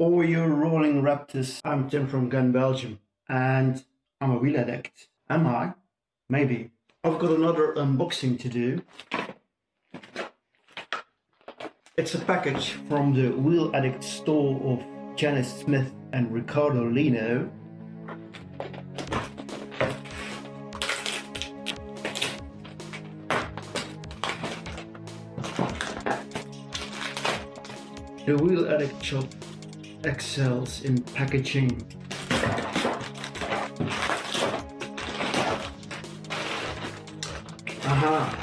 All you rolling raptors, I'm Tim from Gun Belgium, and I'm a wheel addict. Am I? Maybe. I've got another unboxing to do. It's a package from the Wheel Addict store of Janice Smith and Ricardo Lino. The Wheel Addict shop excels in packaging. Aha!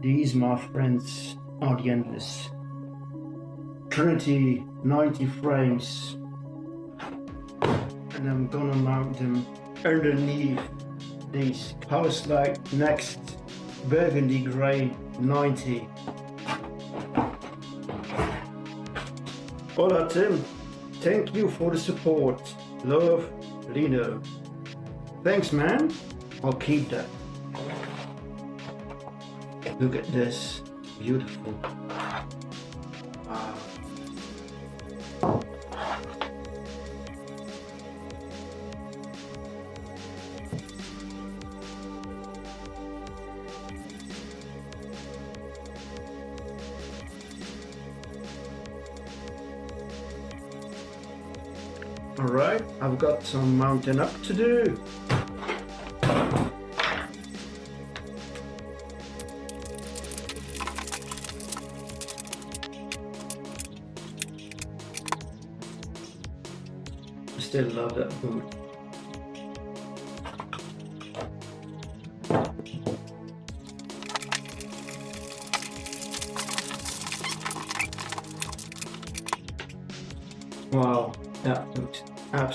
These, my friends, are the endless. Trinity 90 frames. And I'm gonna mount them underneath these Powerslide Next Burgundy Grey 90. Hola Tim, thank you for the support. Love, Lino. Thanks man, I'll keep that. Look at this, beautiful. Alright, I've got some mounting up to do. I still love that boot.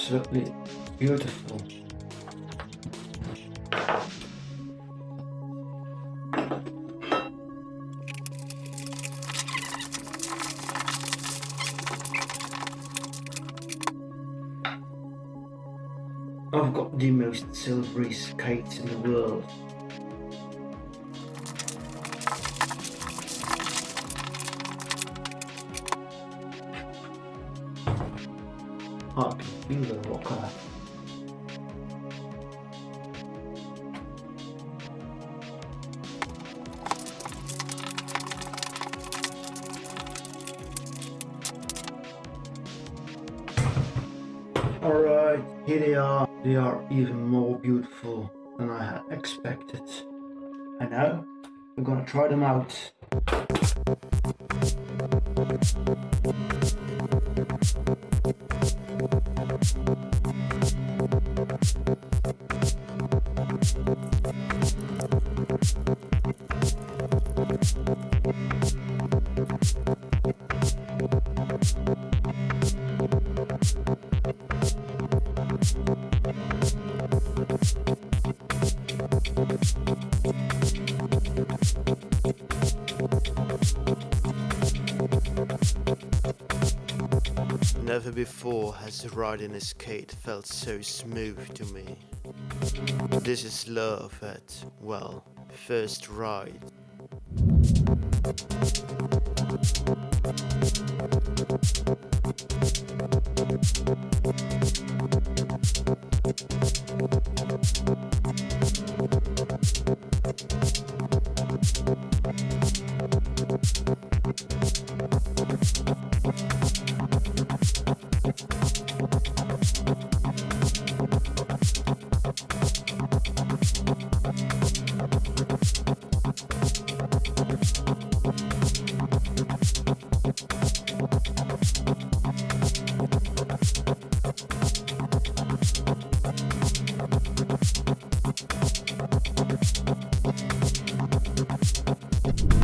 Absolutely beautiful. I've got the most silvery skates in the world. I can feel the rocker. Alright, here they are. They are even more beautiful than I had expected. And now, we're gonna try them out. Thank you. Never before has riding a skate felt so smooth to me. This is love at, well, first ride.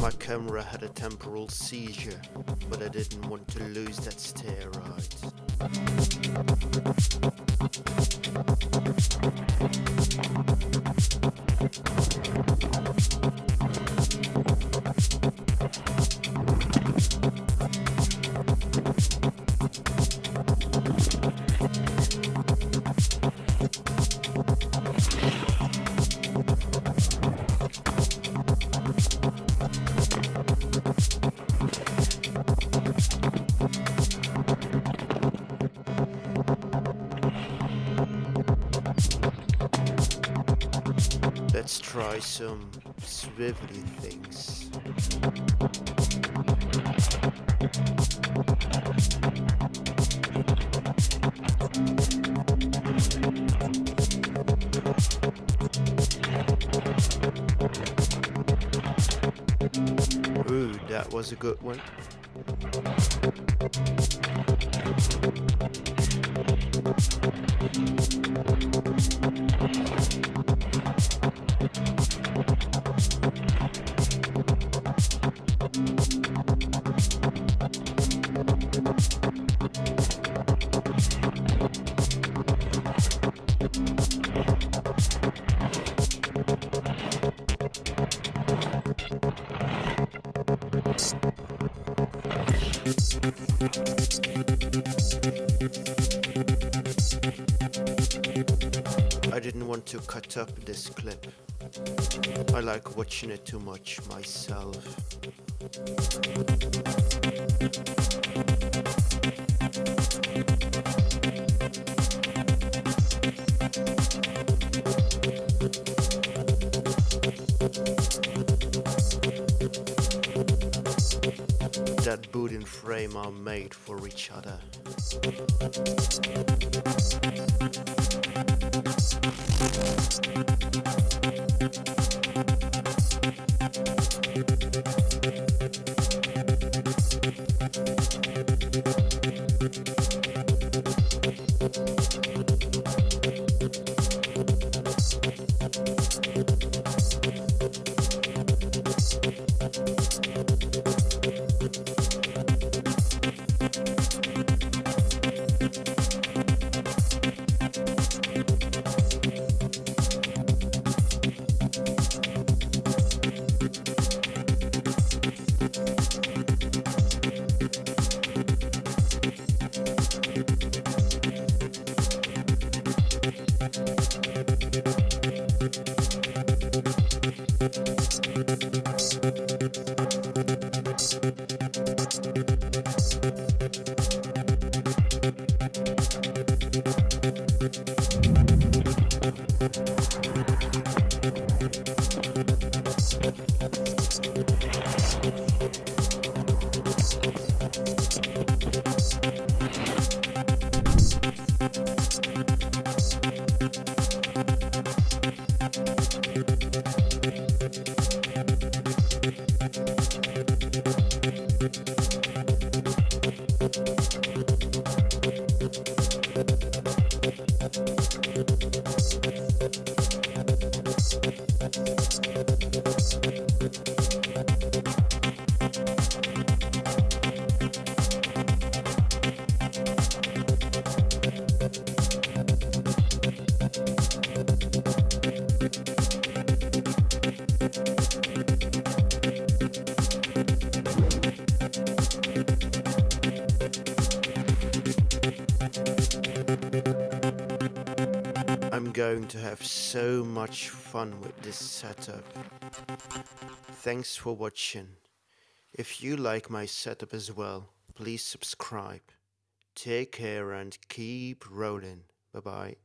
My camera had a temporal seizure, but I didn't want to lose that stair try some swivelly was a good one. I didn't want to cut up this clip. I like watching it too much myself. That boot and frame are made for each other. I'm going to have so much fun with this setup. Thanks for watching. If you like my setup as well, please subscribe. Take care and keep rolling. Bye bye.